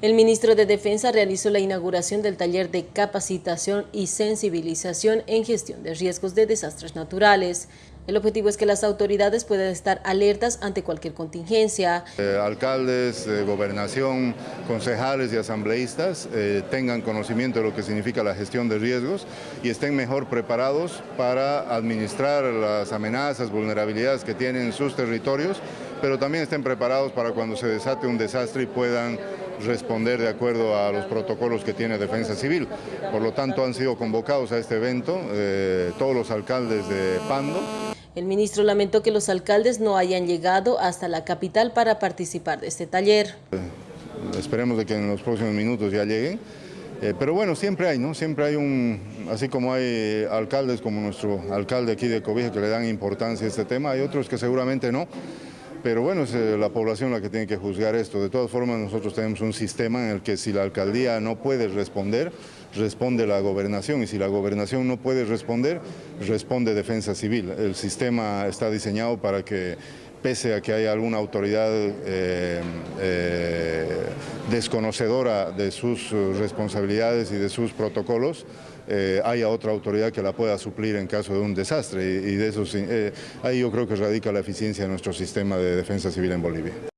El ministro de Defensa realizó la inauguración del taller de capacitación y sensibilización en gestión de riesgos de desastres naturales. El objetivo es que las autoridades puedan estar alertas ante cualquier contingencia. Eh, alcaldes, eh, gobernación, concejales y asambleístas eh, tengan conocimiento de lo que significa la gestión de riesgos y estén mejor preparados para administrar las amenazas, vulnerabilidades que tienen en sus territorios, pero también estén preparados para cuando se desate un desastre y puedan responder de acuerdo a los protocolos que tiene Defensa Civil. Por lo tanto, han sido convocados a este evento eh, todos los alcaldes de Pando. El ministro lamentó que los alcaldes no hayan llegado hasta la capital para participar de este taller. Eh, esperemos de que en los próximos minutos ya lleguen. Eh, pero bueno, siempre hay, ¿no? Siempre hay un, así como hay alcaldes como nuestro alcalde aquí de Cobija que le dan importancia a este tema, hay otros que seguramente no. Pero bueno, es eh, la población la que tiene que juzgar esto. De todas formas, nosotros tenemos un sistema en el que si la alcaldía no puede responder, responde la gobernación. Y si la gobernación no puede responder, responde defensa civil. El sistema está diseñado para que, pese a que haya alguna autoridad eh, eh, desconocedora de sus responsabilidades y de sus protocolos, eh, haya otra autoridad que la pueda suplir en caso de un desastre y, de eso eh, ahí yo creo que radica la eficiencia de nuestro sistema de defensa civil en Bolivia.